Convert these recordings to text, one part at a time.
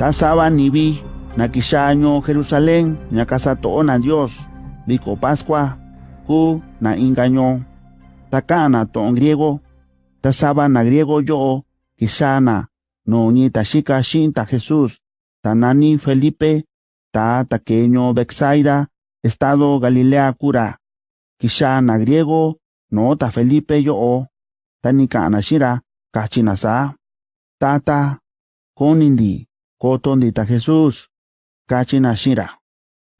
tasaba nibi nakishaño Jerusalén casa na Dios biko Pascua hu na ingaño. Takana ton griego tasaba na griego yo kishana no ni tashika shinta Jesús tanani Felipe ta taqueño Bexaida estado Galilea cura. Kishana griego no ta Felipe yo tanikana shira kachinasa tata konindi kotondita Jesús. Kachina shira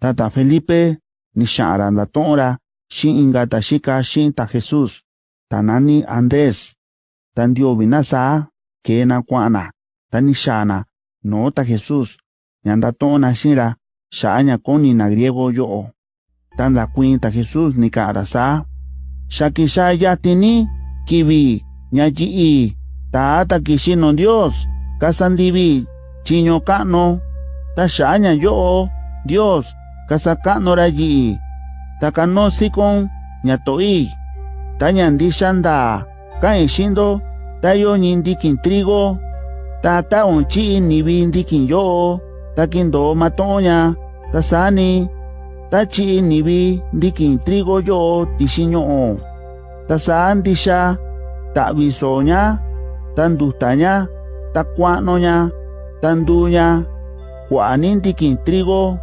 tata Felipe. Ni shara tora shin ingata shika ta Jesús. Tanani Andrés tandio vinasa. Kena kwana. Tanishana. No ta Jesús. Nyanda tona shira. Shanya koni na griego yo tanda cuenta Jesús ni karasa shakisha yatini. Kibi ñayi tata kishino Dios. Kasandibi chiño kano ta yo Dios kasakano rayi takano sikon nyatoi, ta ñandi xanda kain xindo ta yo trigo ta taon chi'i nivi ndikin yo ta matoña ta nivi trigo yo tixin ño'o ta sa ndixa ta'vi ta ta tanduña juanin ndikin trigo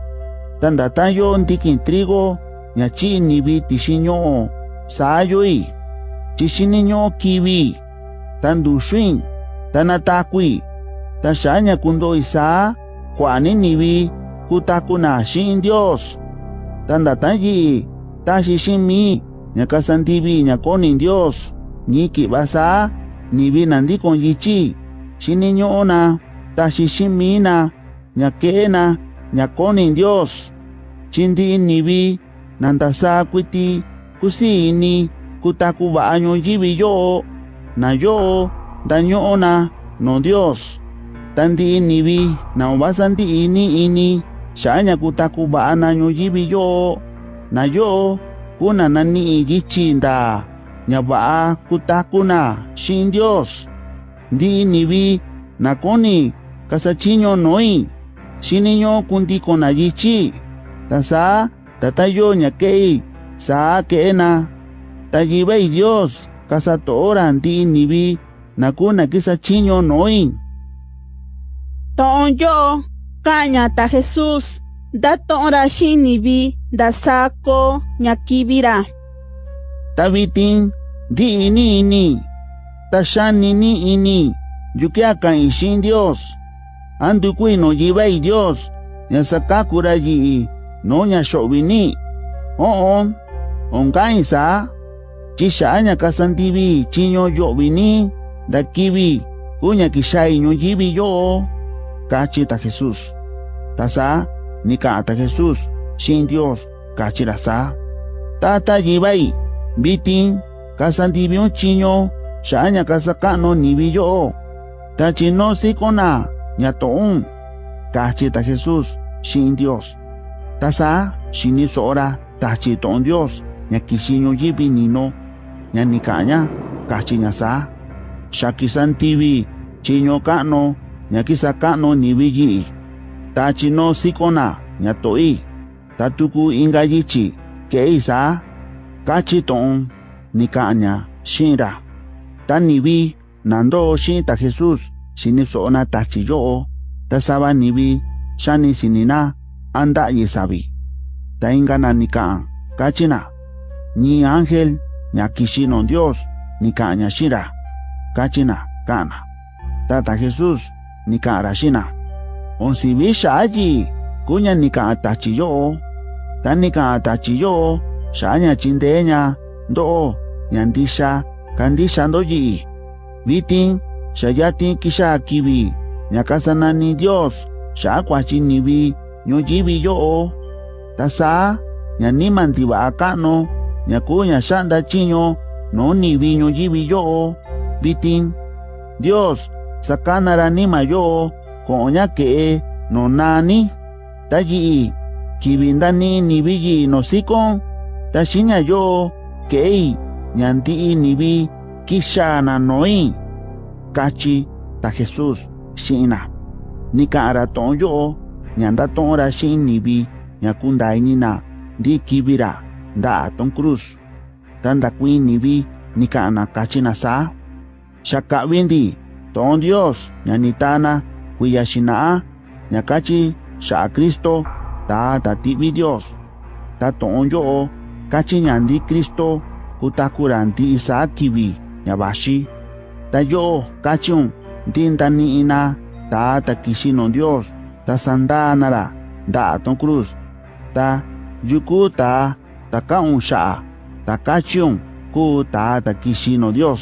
tandatayo ndikin trigo ñachi nibi tishiño sayoi chishiniño kibi tandushwin tanatakui tashaña kundo isa juanin nibi kutakuna shin Dios tandatayi tashishimi ñakasandibi ñakonin Dios ñiki basa nibi nandi con yichi shiniñona tashishimina ñakena ñakonin Dios. Chindi nibi nandasa kwiti kusini kutakuba yibi yo na yo dañona no Dios. Tandi nibi na obasandi ini ini shaña kutakuba na yibi yo na yo kuna nani yichinda ñaba kutakuna shin Dios. Ndi nibi nakoni kasachiño noi shiniño kundi kona yichi tasa tatayo ñakei sa kena tayibei Dios kasatora ndi nibi nakuna kisachiño noi. Ton yo kaña ta Jesús da tora shinibi da ñakibira. Tabitin di ini ini tashani ni ini yukiaka ishin Dios andu kui no yibai Dios, nya sakakura yi no nya shobini. Oon, onkain sa, chisha anya kasantibi chinyo yobini, dakibi, kunya kishai nyo yibi yo. Kachi ta Jesús. Tasa, ni kata Jesús, sin Dios, kachi rasa. Tata yibai, bitin, kasantibi on chinyo, shanya kasakano ni biyo. Tachi no sikona. ñato'on kajchita Jesus, shin Dios. Tasa shini tachito on Dios ñakixiño yibi nino ñanikaña kachi ñasa. Shakisantivi chiño ka'no ñakisa ka'no nivi yi'i. Tachino sikona ñato'i. Tatuku inga yichi ke'i sa kachito'on nikaña shinra. Tanivi nando shin ta Jesus, xini so'na tachi yo'o ta sinina anda yesabi. ta inga na nika'an kachina ni angel, ña kixinon dios nika ña kachina kana tata jesus nika'anra xina onsi xa'yi aji, kunya tachi yo'o. Ta nika'an tachi yo'o xa'ña chindeña ndo'o ña ndixa kandixa ndoyi'i shayati kisha kibi ni Dios. Shakwachi nibi ñoyibi yo tasa ñaniman tiba akano. Ñakuña shanda no nibi ñoyibi yo vitin Dios sakanara nima yo koña ke no nani tayi kibindani no sikon tashiña yo kei ñanti nibi kishana noi kachi ta Jesus shina nika ara ton yo ñanda ton ora shin nibi ñakunda inina di kibira da ton cruz. Tanda kuin nibi nika ana kachi na sa shaka windi ton Dios nyanitana ñanitana kuyashina ñakachi sha Cristo ta ta tibi Dios. Ta ton yo kachi ñandi Cristo kutakurandi isa kibi ñabashi ta yo'o kachiun ndi ndani'ina taa ta kixino dios ta sandanara nda'a ton cruz. Ta yuku ta ka'un xa'a ta kachiun kuu taa ta kixino dios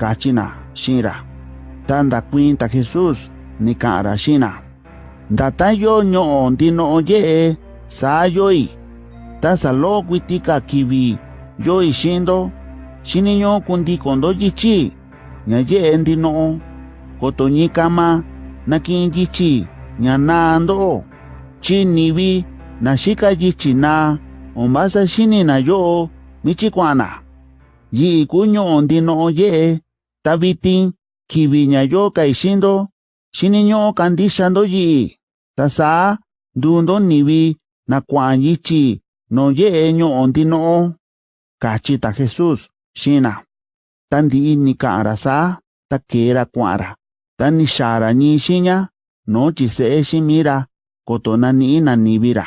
kachina xi'in-ra ta ndakuiin ta jesus ni ka'an-ra xi'in-na ndata yo ño'o ndino'o ye'e saa yoi. Ta ka kivi yoi xi'in ndo xiniñu'u kundiko ndo yichi ñayendino kotoñikama nakinyichi ñanando chinivi naxikayichina ombasa xininayo michikuana yi'i kuño'o ndino'o ye'e tavitin kivi ñayo kaixindo xiniño'o kandixando yi'i tasa ndundo nivi nakuan yichi no ye'e ño'o ndino'o kachi ta Jesus xina tandi'i nikanra takera kuanra tanixara nixinña nochi se'e ximira kotonani'i nanivira